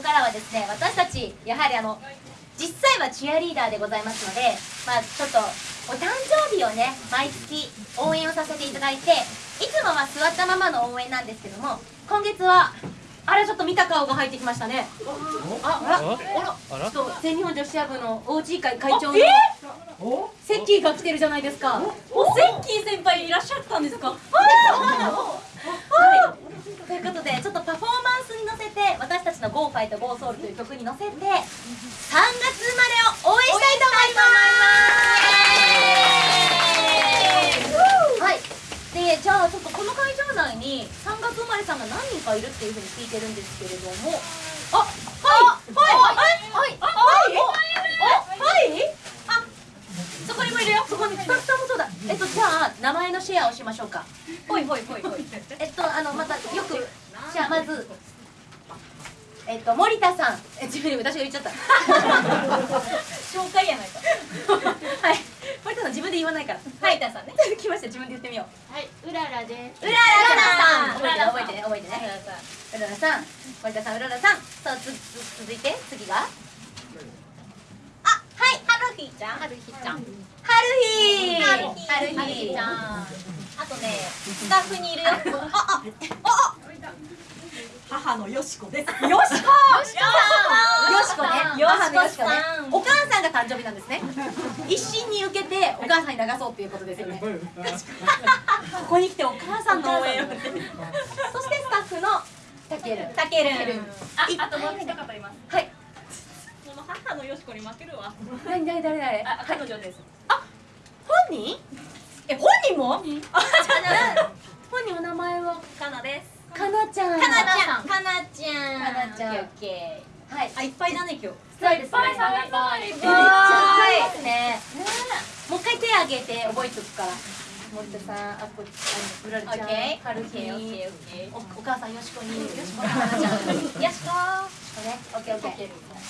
からはですね私たちやはりあの実際はチアリーダーでございますのでまあちょっとお誕生日をね毎月応援をさせていただいていつもは座ったままの応援なんですけども今月はあれちょっと見た顔が入ってきましたね。ああらあらちょっと全日本女子ア部の OG 会会長のセッキーが来てるじゃないですか。お？セッキー先輩いらっしゃったんですかはい、ということでちょっとパフォーマンスに乗せて私たちの「GO ファイト GO ソウルという曲に乗せて3月生まれを応援したいと思います。はい。でじゃあちょっとこの会場内に3月生まれさんが何人かいるっていうふうに聞いてるんですけれども。あはい。はいはいはい。はいはいあそこにもいるよ。そこにスタッフさんもそうだ。えっとじゃあ名前のシェアをしましょうか。ほいほいほいほいえっとあのまたよくじゃあまずえっと森田さん。え自分で私が言っちゃった。紹介やないか。はい。森田さん自分で言わないから。はい。たさんね。来ました。自分で言ってみよう。はい、うららです。うららさん。うららさん。覚えてね覚えてね。うららさん。森田さんうららさん。さあつつ続いて。次が？あはい。はるひちゃん。はるひちゃん。はるひはるひちゃん。あとねスタッフにいるよ。あ母のよしこです。よしこ！よしこねよしこ母のよしこね。お母さんが誕生日なんですね。一心に受けてお母さんに流そうっていうことですよね。ここに来てお母さんの応援をそしてスタッフのたける。たける。ああともう一方います。はい。この母のよしこに負けるわ。何誰誰誰？あ、彼女です。本人？え本人も？本人。お名前はかなです。かなちゃんかなちゃんかななちゃんオッケーはい。あいっぱいだね今日。そうですね。めっちゃいっぱい。可愛いですね。もう一回手挙げて覚えとくから。森田さんあこあのうららちゃんおお母さんよしこに。よしこ。ちゃんよしこ。よしこね。オッケー。オッケー